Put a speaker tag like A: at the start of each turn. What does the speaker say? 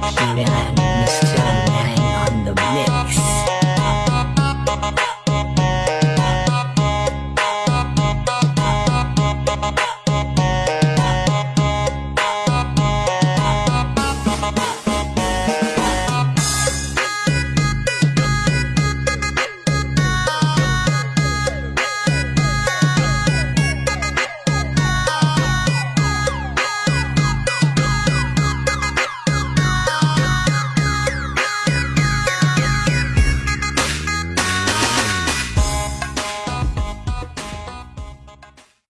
A: 体恋爱。